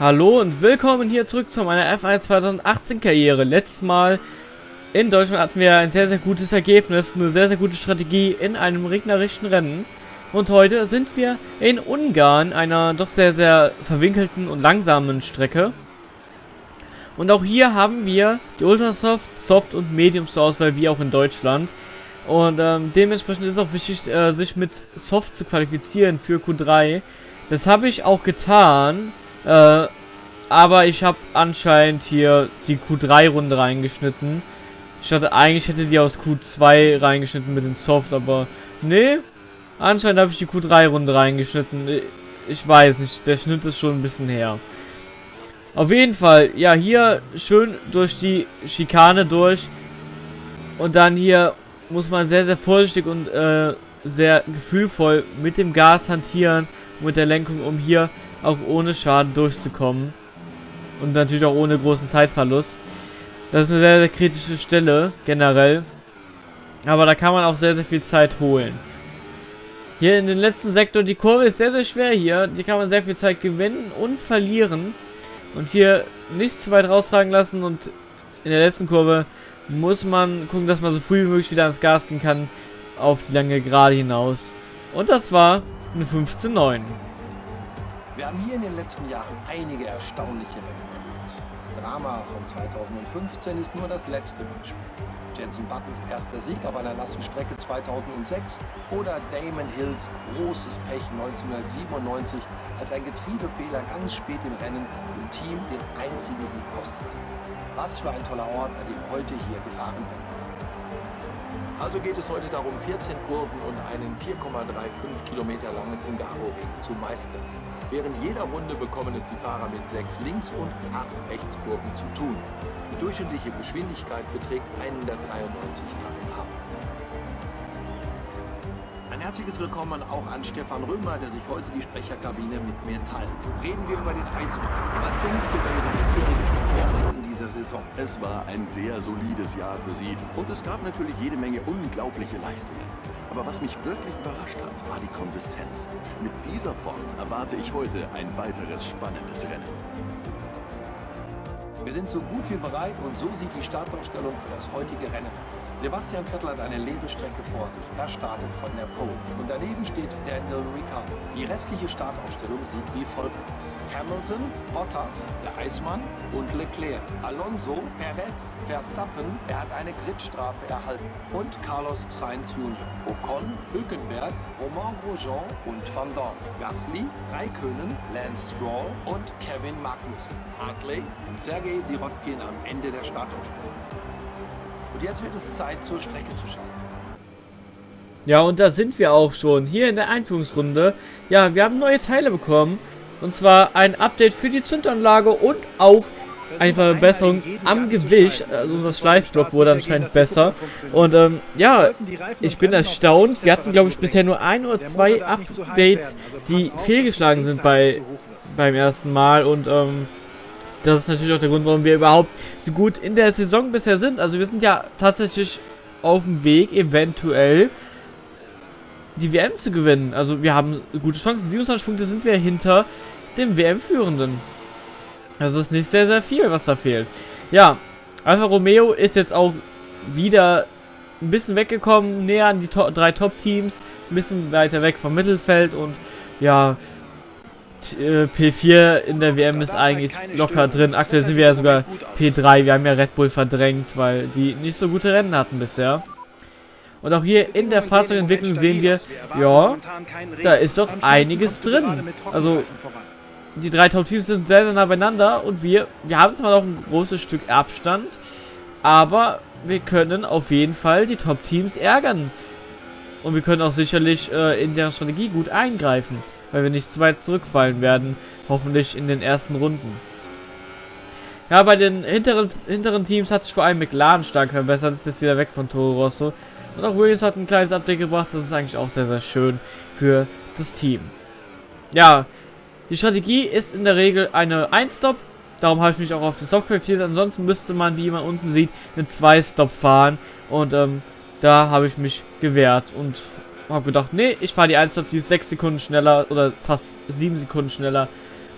Hallo und willkommen hier zurück zu meiner F1 2018 Karriere. Letztes Mal in Deutschland hatten wir ein sehr, sehr gutes Ergebnis, eine sehr, sehr gute Strategie in einem regnerischen Rennen. Und heute sind wir in Ungarn, einer doch sehr, sehr verwinkelten und langsamen Strecke. Und auch hier haben wir die Ultrasoft, Soft und Medium zur Auswahl, wie auch in Deutschland. Und ähm, dementsprechend ist auch wichtig, äh, sich mit Soft zu qualifizieren für Q3. Das habe ich auch getan. Äh, aber ich habe anscheinend hier die Q3-Runde reingeschnitten. Ich hatte eigentlich hätte die aus Q2 reingeschnitten mit den Soft, aber nee. Anscheinend habe ich die Q3-Runde reingeschnitten. Ich weiß nicht, der Schnitt ist schon ein bisschen her. Auf jeden Fall, ja, hier schön durch die Schikane durch. Und dann hier muss man sehr, sehr vorsichtig und äh, sehr gefühlvoll mit dem Gas hantieren, mit der Lenkung, um hier auch ohne Schaden durchzukommen. Und natürlich auch ohne großen Zeitverlust. Das ist eine sehr, sehr kritische Stelle, generell. Aber da kann man auch sehr, sehr viel Zeit holen. Hier in den letzten Sektor, die Kurve ist sehr, sehr schwer hier. Die kann man sehr viel Zeit gewinnen und verlieren. Und hier nicht zu weit raustragen lassen. Und in der letzten Kurve muss man gucken, dass man so früh wie möglich wieder ans Gas gehen kann. Auf die lange Gerade hinaus. Und das war eine 15-9. Wir haben hier in den letzten Jahren einige erstaunliche Rennen erlebt. Das Drama von 2015 ist nur das letzte Beispiel. Jensen Buttons erster Sieg auf einer nassen Strecke 2006 oder Damon Hills großes Pech 1997, als ein Getriebefehler ganz spät im Rennen dem Team den einzigen Sieg kostete. Was für ein toller Ort, an dem heute hier gefahren werden darf. Also geht es heute darum, 14 Kurven und einen 4,35 Kilometer langen Ungaro-Ring zu meistern. Während jeder Runde bekommen es die Fahrer mit sechs Links- und acht Rechtskurven zu tun. Die durchschnittliche Geschwindigkeit beträgt 193 km/h. Ein herzliches Willkommen auch an Stefan Römer, der sich heute die Sprecherkabine mit mir teilt. Reden wir über den Eismann. Was denkst du über Ihre bisherige Performance dieser Saison? Es war ein sehr solides Jahr für sie und es gab natürlich jede Menge unglaubliche Leistungen. Aber was mich wirklich überrascht hat, war die Konsistenz. Mit dieser Form erwarte ich heute ein weiteres spannendes Rennen. Wir sind so gut wie bereit und so sieht die Startaufstellung für das heutige Rennen aus. Sebastian Vettel hat eine leere Strecke vor sich. Er startet von der Pole. Und daneben steht Daniel Ricciardo. Die restliche Startaufstellung sieht wie folgt aus. Hamilton, Bottas, der Eismann und Leclerc. Alonso, Perez, Verstappen, er hat eine Gridstrafe erhalten. Und Carlos Sainz Jr. Ocon, Hülkenberg, Romain Grosjean und Van Dorn. Gasly, Raikkonen, Lance Stroll und Kevin Magnussen. Hartley und Sergei Sirotkin am Ende der Startaufstellung. Und jetzt wird es Zeit, zur Strecke zu schauen. Ja, und da sind wir auch schon. Hier in der Einführungsrunde. Ja, wir haben neue Teile bekommen. Und zwar ein Update für die Zündanlage und auch eine Verbesserung am Gewicht. Also unser Schleifblock wurde anscheinend besser. Und ähm, ja, ich bin erstaunt. Wir hatten, glaube ich, bisher nur ein oder zwei Updates, die fehlgeschlagen sind bei beim ersten Mal. Und ähm, das ist natürlich auch der Grund, warum wir überhaupt so gut in der Saison bisher sind. Also wir sind ja tatsächlich auf dem Weg, eventuell die WM zu gewinnen. Also wir haben gute Chancen. 27 Punkte sind wir hinter dem WM-Führenden. Das ist nicht sehr, sehr viel, was da fehlt. Ja, Alfa Romeo ist jetzt auch wieder ein bisschen weggekommen, näher an die to drei Top-Teams, ein bisschen weiter weg vom Mittelfeld und ja, P4 in der WM ist eigentlich locker drin. Aktuell sind wir ja sogar P3. Wir haben ja Red Bull verdrängt, weil die nicht so gute Rennen hatten bisher. Und auch hier in der Fahrzeugentwicklung sehen wir, ja, da ist doch einiges drin. Also, die drei Top-Teams sind sehr, sehr nah beieinander und wir, wir haben zwar noch ein großes Stück Abstand, aber wir können auf jeden Fall die Top-Teams ärgern. Und wir können auch sicherlich äh, in deren Strategie gut eingreifen weil wir nicht zu weit zurückfallen werden, hoffentlich in den ersten Runden. Ja, bei den hinteren, hinteren Teams hat sich vor allem McLaren stark verbessert, ist jetzt wieder weg von Toro Rosso. Und auch Williams hat ein kleines Update gebracht, das ist eigentlich auch sehr, sehr schön für das Team. Ja, die Strategie ist in der Regel eine 1-Stop, darum habe ich mich auch auf den Stop qualifiziert, ansonsten müsste man, wie man unten sieht, eine 2-Stop fahren und ähm, da habe ich mich gewehrt und habe gedacht, nee, ich fahre die 1 die ist 6 Sekunden schneller oder fast 7 Sekunden schneller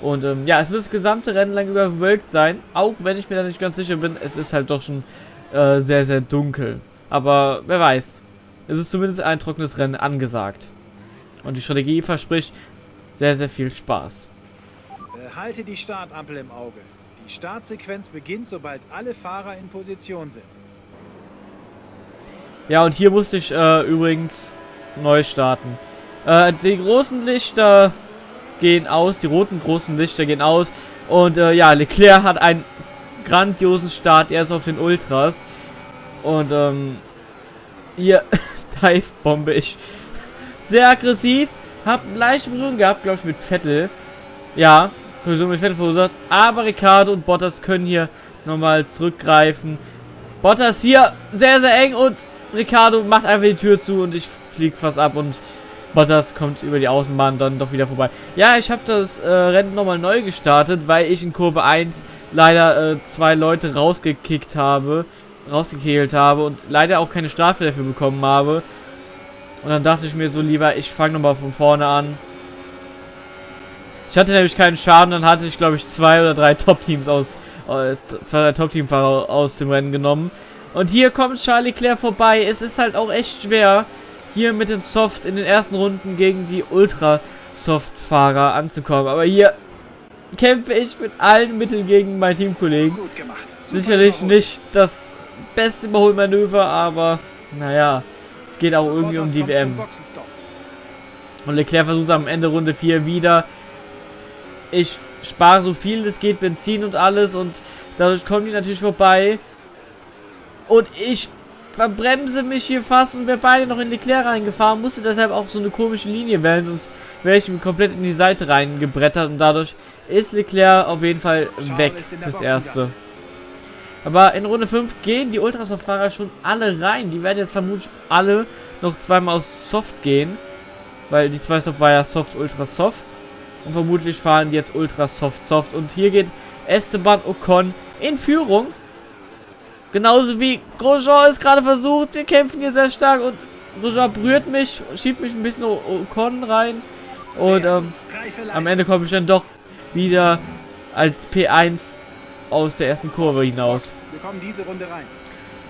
Und ähm, ja, es wird das gesamte Rennen lang überwölkt sein, auch wenn ich mir da nicht ganz sicher bin, es ist halt doch schon äh, sehr, sehr dunkel. Aber wer weiß, es ist zumindest ein trockenes Rennen angesagt. Und die Strategie verspricht sehr, sehr viel Spaß. Halte die Startampel im Auge. Die Startsequenz beginnt, sobald alle Fahrer in Position sind. Ja, und hier musste ich äh, übrigens neu starten. Äh, die großen Lichter gehen aus, die roten großen Lichter gehen aus. Und äh, ja, Leclerc hat einen grandiosen Start erst auf den Ultras. Und ähm, hier Dive-Bombe ich sehr aggressiv. Hab einen leichten Berührung gehabt, glaube ich, mit Vettel. Ja, Kollision mit Vettel verursacht. Aber Ricardo und Bottas können hier nochmal zurückgreifen. Bottas hier sehr, sehr eng und Ricardo macht einfach die Tür zu und ich fliege fast ab und Bottas kommt über die Außenbahn dann doch wieder vorbei. Ja, ich habe das äh, Rennen nochmal neu gestartet, weil ich in Kurve 1 leider äh, zwei Leute rausgekickt habe, rausgekegelt habe und leider auch keine Strafe dafür bekommen habe. Und dann dachte ich mir so lieber, ich fange nochmal von vorne an. Ich hatte nämlich keinen Schaden, dann hatte ich glaube ich zwei oder drei Top-Teams aus, äh, zwei, drei Top-Team-Fahrer aus dem Rennen genommen. Und hier kommt Charlie Leclerc vorbei. Es ist halt auch echt schwer, hier mit den Soft in den ersten Runden gegen die Ultra-Soft-Fahrer anzukommen. Aber hier kämpfe ich mit allen Mitteln gegen meinen Teamkollegen. Sicherlich nicht das beste Überholmanöver, aber naja, es geht auch irgendwie um die WM. Und Leclerc versucht am Ende Runde 4 wieder. Ich spare so viel es geht, Benzin und alles und dadurch kommen die natürlich vorbei. Und ich verbremse mich hier fast und wäre beide noch in Leclerc reingefahren, musste deshalb auch so eine komische Linie wählen, sonst wäre ich komplett in die Seite reingebrettert und dadurch ist Leclerc auf jeden Fall weg fürs Erste. Aber in Runde 5 gehen die Ultrasoft-Fahrer schon alle rein. Die werden jetzt vermutlich alle noch zweimal aus Soft gehen. Weil die zwei Soft war ja Soft, Ultra Soft. Und vermutlich fahren die jetzt Ultra Soft, Soft. Und hier geht Esteban Ocon in Führung. Genauso wie Grosjean es gerade versucht. Wir kämpfen hier sehr stark und Grosjean berührt mich, schiebt mich ein bisschen Ocon rein. Und ähm, am Ende komme ich dann doch wieder als P1 aus der ersten Kurve hinaus.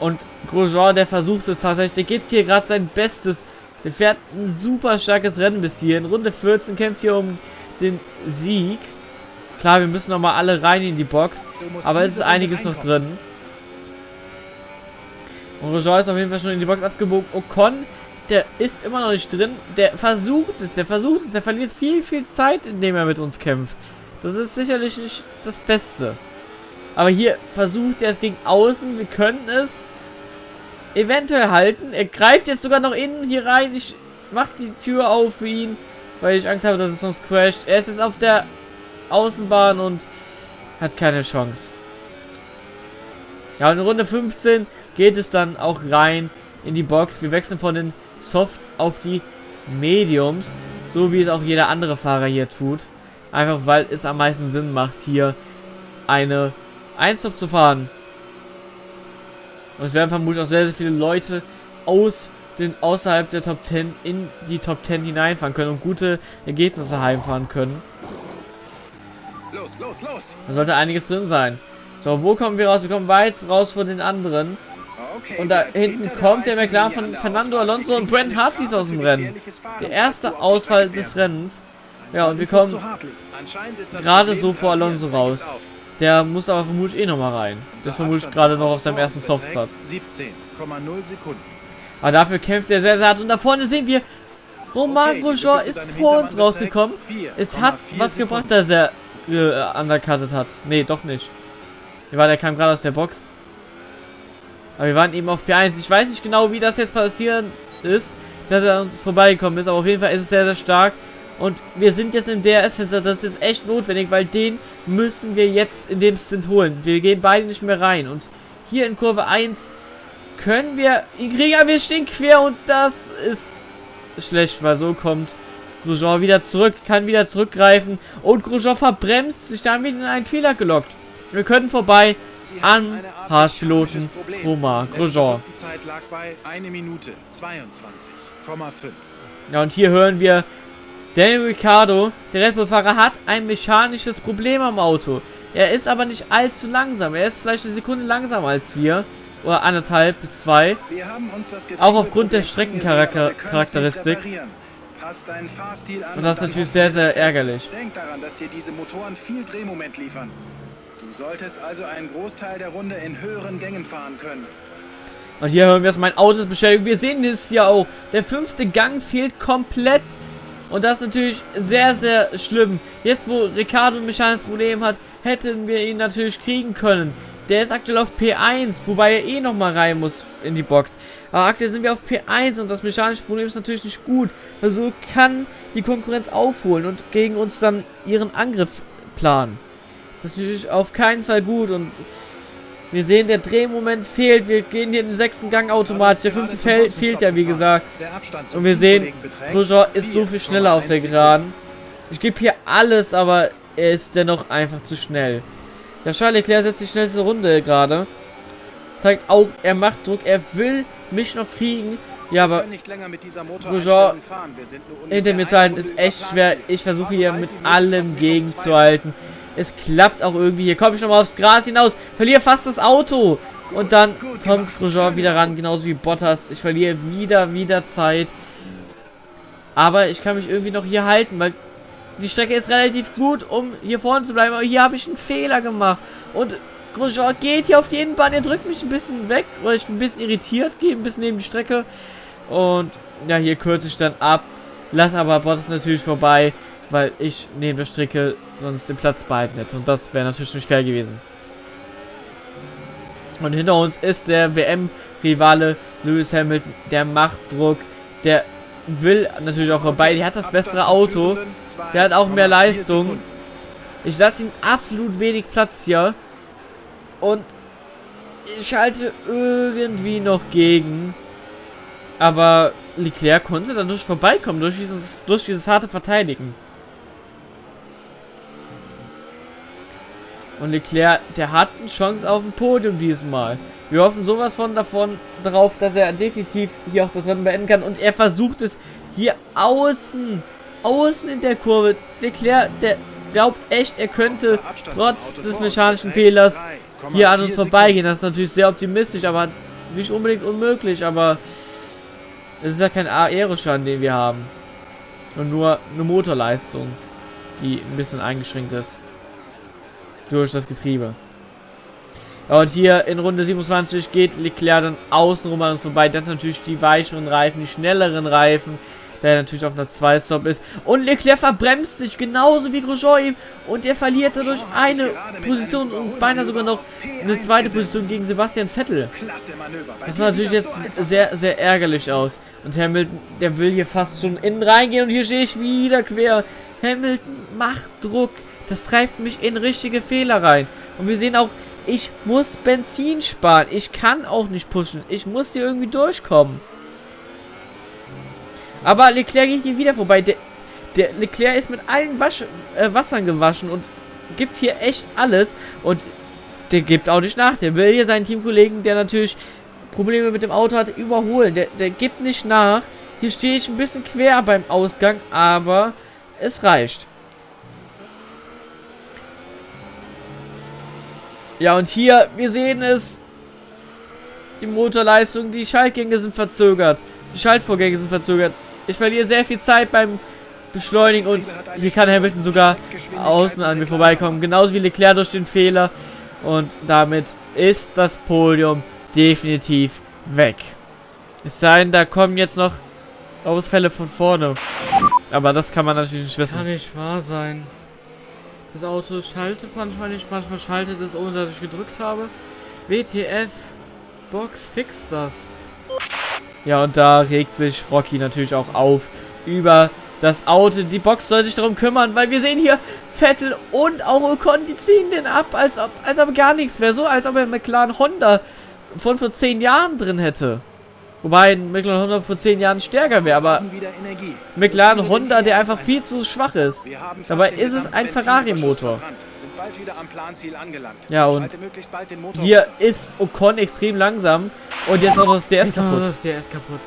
Und Grosjean, der versucht es tatsächlich, der gibt hier gerade sein Bestes. Der fährt ein super starkes Rennen bis hier. In Runde 14 kämpft hier um den Sieg. Klar, wir müssen nochmal alle rein in die Box. Aber es ist einiges noch drin. Und Roger ist auf jeden Fall schon in die Box abgebogen. Ocon, der ist immer noch nicht drin. Der versucht es, der versucht es. Der verliert viel, viel Zeit, indem er mit uns kämpft. Das ist sicherlich nicht das Beste. Aber hier versucht er es gegen außen. Wir können es eventuell halten. Er greift jetzt sogar noch innen hier rein. Ich mach die Tür auf für ihn, weil ich Angst habe, dass es sonst crasht. Er ist jetzt auf der Außenbahn und hat keine Chance. Ja, in Runde 15 geht es dann auch rein in die Box. Wir wechseln von den Soft auf die Mediums, so wie es auch jeder andere Fahrer hier tut. Einfach weil es am meisten Sinn macht, hier eine Einstop zu fahren. Und es werden vermutlich auch sehr, sehr viele Leute aus den außerhalb der Top 10 in die Top 10 hineinfahren können und gute Ergebnisse heimfahren können. Los, los, los! Da sollte einiges drin sein. So, wo kommen wir raus? Wir kommen weit raus von den anderen. Und da hinten kommt der McLaren von Fernando Alonso und Brent Hartley aus dem Rennen. Der erste Ausfall des Rennens. Ja, und wir kommen gerade so vor Alonso raus. Der muss aber vermutlich eh nochmal rein. Der ist vermutlich gerade noch auf seinem ersten Softsatz. Aber dafür kämpft er sehr, sehr hart. Und da vorne sehen wir, Romain Grosjean ist vor uns rausgekommen. Es hat was gebracht, dass er äh, undercutted hat. Nee, doch nicht. War der kam gerade aus der Box. Aber wir waren eben auf P1. Ich weiß nicht genau, wie das jetzt passiert ist, dass er uns vorbeigekommen ist. Aber auf jeden Fall ist es sehr, sehr stark. Und wir sind jetzt im DRS-Fenster. Das ist echt notwendig, weil den müssen wir jetzt in dem Stint holen. Wir gehen beide nicht mehr rein. Und hier in Kurve 1 können wir ihn kriegen, aber wir stehen quer. Und das ist schlecht, weil so kommt Grosjean wieder zurück, kann wieder zurückgreifen. Und Grosjean verbremst sich. Da haben wir in einen Fehler gelockt. Wir können vorbei an Haas-Piloten Romain Grosjean. Ja, und hier hören wir Daniel Ricciardo, der Red Bull-Fahrer, hat ein mechanisches Problem am Auto. Er ist aber nicht allzu langsam. Er ist vielleicht eine Sekunde langsamer als wir. Oder anderthalb bis zwei. Auch aufgrund der Streckencharakteristik. Und das ist natürlich sehr, sehr ärgerlich. Denk daran, dass dir diese Motoren viel Drehmoment liefern. Du solltest also einen Großteil der Runde in höheren Gängen fahren können. Und hier hören wir es, mein Auto ist beschädigt. Wir sehen das hier auch. Der fünfte Gang fehlt komplett. Und das ist natürlich sehr, sehr schlimm. Jetzt, wo Ricardo ein mechanisches Problem hat, hätten wir ihn natürlich kriegen können. Der ist aktuell auf P1, wobei er eh nochmal rein muss in die Box. Aber aktuell sind wir auf P1 und das mechanische Problem ist natürlich nicht gut. Also kann die Konkurrenz aufholen und gegen uns dann ihren Angriff planen. Das ist natürlich auf keinen Fall gut und wir sehen, der Drehmoment fehlt. Wir gehen hier in den sechsten Gang automatisch. Der fünfte fehlt, fehlt ja, wie gesagt. Und wir sehen, Grosjean ist so viel schneller auf der Geraden. Ich gebe hier alles, aber er ist dennoch einfach zu schnell. Ja, Charles Leclerc setzt die schnellste Runde gerade. Zeigt auch, er macht Druck. Er will mich noch kriegen. Ja, aber Grosjean hinter mir zu halten ist echt schwer. Ich versuche hier mit allem gegenzuhalten. Es klappt auch irgendwie. Hier komme ich nochmal aufs Gras hinaus. Verliere fast das Auto. Und dann kommt Grosjean wieder ran, genauso wie Bottas. Ich verliere wieder, wieder Zeit. Aber ich kann mich irgendwie noch hier halten, weil die Strecke ist relativ gut, um hier vorne zu bleiben. Aber hier habe ich einen Fehler gemacht. Und Grosjean geht hier auf jeden Bahn. Er drückt mich ein bisschen weg, weil ich ein bisschen irritiert gehe, ein bisschen neben die Strecke. Und ja, hier kürze ich dann ab. Lass aber Bottas natürlich vorbei, weil ich neben der Strecke sonst den Platz behalten hätte. Und das wäre natürlich nicht fair gewesen. Und hinter uns ist der WM-Rivale Lewis Hamilton. Der macht Druck. Der will natürlich auch vorbei. Der hat das bessere Auto. Der hat auch mehr Leistung. Ich lasse ihm absolut wenig Platz hier. Und ich halte irgendwie noch gegen. Aber Leclerc konnte dadurch vorbeikommen, durch dieses, durch dieses harte Verteidigen. Und Leclerc, der hat eine Chance auf ein Podium diesmal. Wir hoffen sowas von davon darauf, dass er definitiv hier auch das Rennen beenden kann. Und er versucht es hier außen, außen in der Kurve. Leclerc, der glaubt echt, er könnte trotz des mechanischen Fehlers hier an uns vorbeigehen. Das ist natürlich sehr optimistisch, aber nicht unbedingt unmöglich. Aber es ist ja kein Aeroschaden, den wir haben. Und nur eine Motorleistung, die ein bisschen eingeschränkt ist durch das Getriebe. Und hier in Runde 27 geht Leclerc dann außenrum an uns vorbei. Das natürlich die weicheren Reifen, die schnelleren Reifen, der natürlich auf einer 2-Stop ist. Und Leclerc verbremst sich, genauso wie Grosjean eben. Und er verliert dadurch eine Position und beinahe sogar noch eine zweite Position gegen Sebastian Vettel. Das sah natürlich jetzt sehr, sehr ärgerlich aus. Und Hamilton, der will hier fast schon innen reingehen. Und hier stehe ich wieder quer. Hamilton macht Druck. Das treibt mich in richtige Fehler rein. Und wir sehen auch, ich muss Benzin sparen. Ich kann auch nicht pushen. Ich muss hier irgendwie durchkommen. Aber Leclerc geht hier wieder vorbei. Der, der Leclerc ist mit allen Wasch, äh, Wassern gewaschen und gibt hier echt alles. Und der gibt auch nicht nach. Der will hier seinen Teamkollegen, der natürlich Probleme mit dem Auto hat, überholen. Der, der gibt nicht nach. Hier stehe ich ein bisschen quer beim Ausgang, aber es reicht. Ja, und hier, wir sehen es. Die Motorleistung, die Schaltgänge sind verzögert. Die Schaltvorgänge sind verzögert. Ich verliere sehr viel Zeit beim Beschleunigen und hier kann Hamilton sogar außen an mir vorbeikommen. Genauso wie Leclerc durch den Fehler. Und damit ist das Podium definitiv weg. Es sei denn, da kommen jetzt noch Ausfälle von vorne. Aber das kann man natürlich nicht wissen. Kann nicht wahr sein. Das Auto schaltet manchmal nicht, manchmal schaltet es, ohne dass ich gedrückt habe. WTF, Box, fix das. Ja, und da regt sich Rocky natürlich auch auf über das Auto. Die Box soll sich darum kümmern, weil wir sehen hier Vettel und auch Ocon, die ziehen den ab, als ob, als ob gar nichts wäre. So, als ob er McLaren Honda von vor zehn Jahren drin hätte. Wobei ein McLaren Honda vor 10 Jahren stärker wäre, aber McLaren Honda, der einfach viel zu schwach ist. Dabei ist es ein Ferrari-Motor. Ja, und hier ist Ocon extrem langsam und jetzt auch noch das DS kaputt. Das DS kaputt.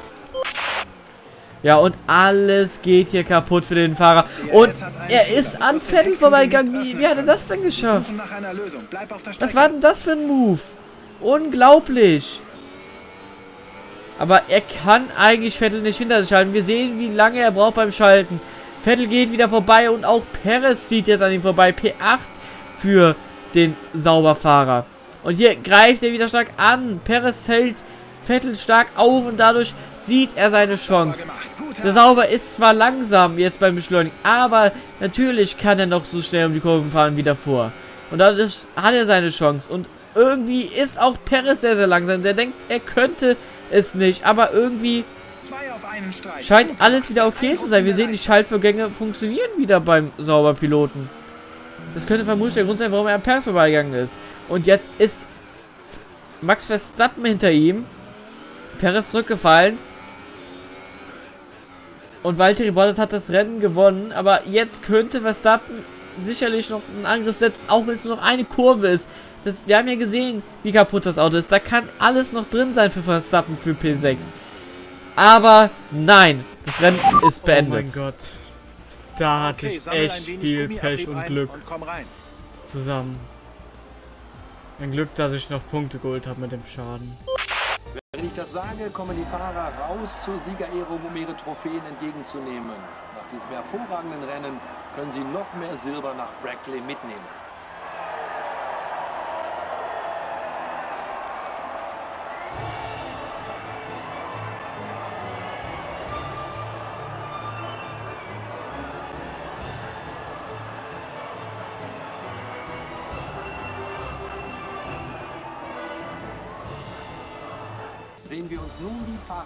Ja, und alles geht hier kaputt für den Fahrer. Und er ist an Vettel vorbeigegangen. Wie, wie hat er das denn geschafft? Was war denn das für ein Move? Unglaublich. Aber er kann eigentlich Vettel nicht hinter sich halten. Wir sehen, wie lange er braucht beim Schalten. Vettel geht wieder vorbei und auch Perez zieht jetzt an ihm vorbei. P8 für den Sauberfahrer. Und hier greift er wieder stark an. Perez hält Vettel stark auf und dadurch sieht er seine Chance. Der Sauber ist zwar langsam jetzt beim Beschleunigen, aber natürlich kann er noch so schnell um die Kurven fahren wie davor. Und dadurch hat er seine Chance. Und irgendwie ist auch Perez sehr, sehr langsam. Der denkt, er könnte es nicht, aber irgendwie scheint alles wieder okay zu sein. Wir sehen, die Schaltvorgänge funktionieren wieder beim Sauberpiloten. Das könnte vermutlich der Grund sein, warum er am Perez vorbeigegangen ist. Und jetzt ist Max Verstappen hinter ihm. Perez zurückgefallen. Und Valtteri Bottas hat das Rennen gewonnen. Aber jetzt könnte Verstappen sicherlich noch einen Angriff setzen, auch wenn es nur noch eine Kurve ist. Das, wir haben ja gesehen, wie kaputt das Auto ist. Da kann alles noch drin sein für Verstappen für P6. Aber nein, das Rennen ist beendet. Oh mein Gott. Da hatte okay, ich echt viel Pech und Glück und zusammen. Ein Glück, dass ich noch Punkte geholt habe mit dem Schaden. Wenn ich das sage, kommen die Fahrer raus zur Siegerehrung, um ihre Trophäen entgegenzunehmen. Nach diesem hervorragenden Rennen können sie noch mehr Silber nach Brackley mitnehmen.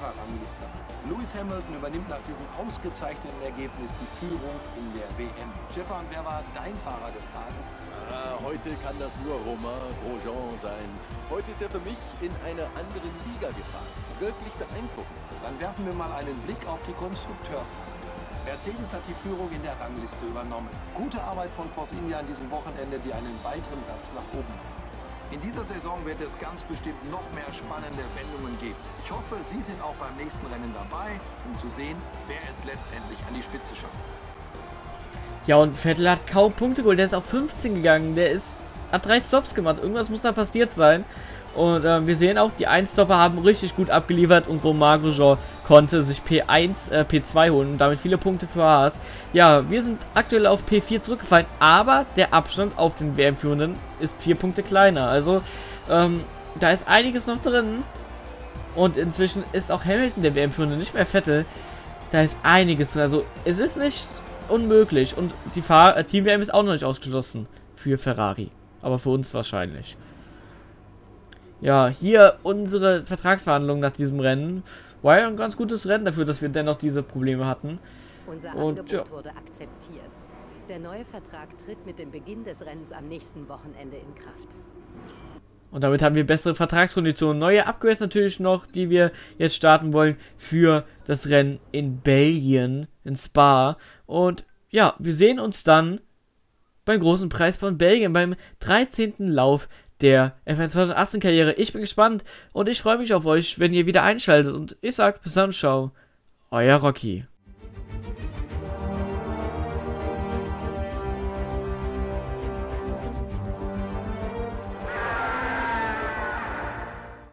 An. Lewis Hamilton übernimmt nach diesem ausgezeichneten Ergebnis die Führung in der WM. Stefan, wer war dein Fahrer des Tages? Ah, heute kann das nur Romain Grosjean sein. Heute ist er für mich in einer anderen Liga gefahren. Wirklich beeindruckend. Dann werfen wir mal einen Blick auf die Konstrukteursrangliste. Mercedes hat die Führung in der Rangliste übernommen. Gute Arbeit von Force India an diesem Wochenende, die einen weiteren Satz nach oben macht. In dieser Saison wird es ganz bestimmt noch mehr spannende Wendungen geben. Ich hoffe, Sie sind auch beim nächsten Rennen dabei, um zu sehen, wer es letztendlich an die Spitze schafft. Ja, und Vettel hat kaum Punkte geholt. Der ist auf 15 gegangen. Der ist, hat drei Stops gemacht. Irgendwas muss da passiert sein. Und äh, wir sehen auch, die Einstopper haben richtig gut abgeliefert und Romain Grosjean konnte sich P1, äh, P2 holen und damit viele Punkte für Haas. Ja, wir sind aktuell auf P4 zurückgefallen, aber der Abstand auf den WM-Führenden ist vier Punkte kleiner. Also, ähm, da ist einiges noch drin. Und inzwischen ist auch Hamilton der WM-Führende, nicht mehr Vettel. Da ist einiges drin. Also, es ist nicht unmöglich. Und die Fahr äh, Team-WM ist auch noch nicht ausgeschlossen für Ferrari. Aber für uns wahrscheinlich. Ja, hier unsere Vertragsverhandlungen nach diesem Rennen. War ja ein ganz gutes Rennen dafür, dass wir dennoch diese Probleme hatten. Unser Und, Angebot ja. wurde akzeptiert. Der neue Vertrag tritt mit dem Beginn des Rennens am nächsten Wochenende in Kraft. Und damit haben wir bessere Vertragskonditionen. Neue Upgrades natürlich noch, die wir jetzt starten wollen für das Rennen in Belgien, in Spa. Und ja, wir sehen uns dann beim großen Preis von Belgien, beim 13. Lauf der F1 2018 Karriere. Ich bin gespannt und ich freue mich auf euch, wenn ihr wieder einschaltet. Und ich sag bis dann, ciao, euer Rocky.